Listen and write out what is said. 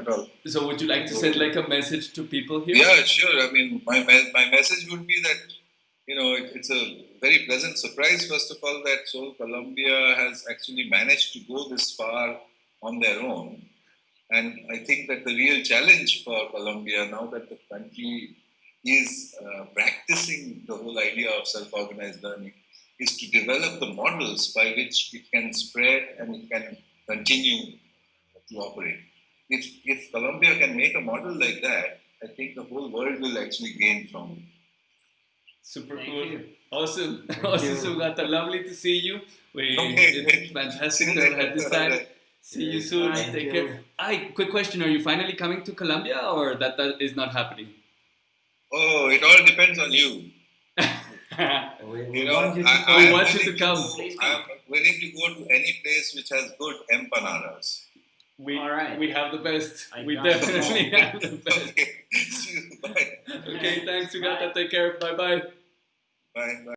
at all. So, would you like to send like a message to people here? Yeah, sure. I mean, my my, my message would be that you know it, it's a very pleasant surprise. First of all, that SOLE Colombia has actually managed to go this far on their own, and I think that the real challenge for Colombia now that the country is uh, practicing the whole idea of self-organized learning is to develop the models by which it can spread and it can continue to operate. If, if Colombia can make a model like that, I think the whole world will actually gain from it. Super Thank cool. you. Awesome. Thank awesome, you. Sugata. Lovely to see you. We, Okay. it's fantastic to have had this time. See you soon. Thank Take you. care. Hi, quick question. Are you finally coming to Colombia or that, that is not happening? Oh, it all depends on you. We, we You know, want you to I, come. I want you to come. go- Please I am willing to go to any place which has good empanadas. We, All right. we have the best. I we got it. definitely have the best. Okay, thanks, you. Bye. Okay, thanks, Sugata. Take care. Bye bye. Bye. Bye.